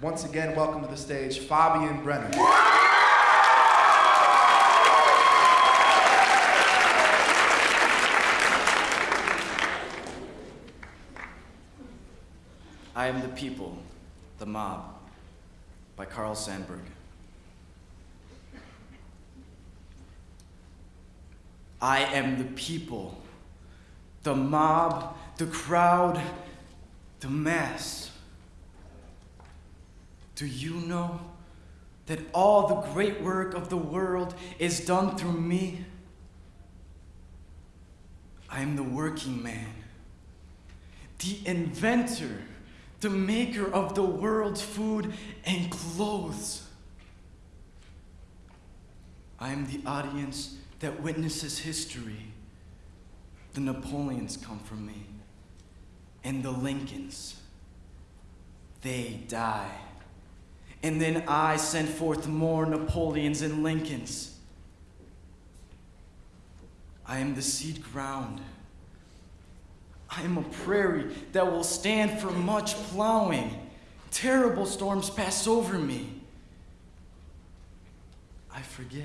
Once again, welcome to the stage, Fabian Brenner. I am the people, the mob, by Carl Sandburg. I am the people, the mob, the crowd, the mass. Do you know that all the great work of the world is done through me? I am the working man, the inventor, the maker of the world's food and clothes. I am the audience that witnesses history. The Napoleons come from me, and the Lincolns. They die. And then I send forth more Napoleons and Lincolns. I am the seed ground. I am a prairie that will stand for much plowing. Terrible storms pass over me. I forget.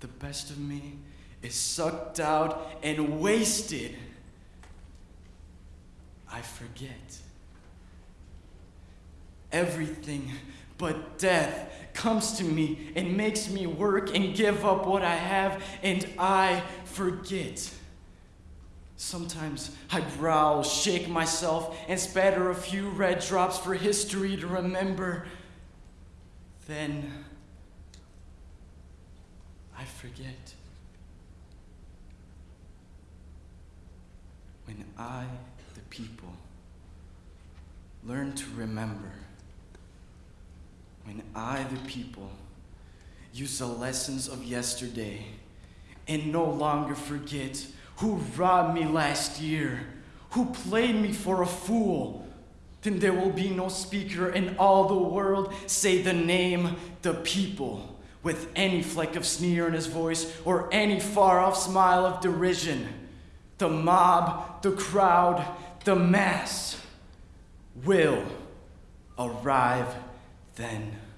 The best of me is sucked out and wasted. I forget. Everything but death comes to me and makes me work and give up what I have, and I forget. Sometimes I growl, shake myself, and spatter a few red drops for history to remember. Then I forget. When I, the people, learn to remember, when I, the people, use the lessons of yesterday and no longer forget who robbed me last year, who played me for a fool, then there will be no speaker in all the world say the name, the people, with any fleck of sneer in his voice or any far off smile of derision. The mob, the crowd, the mass will arrive then.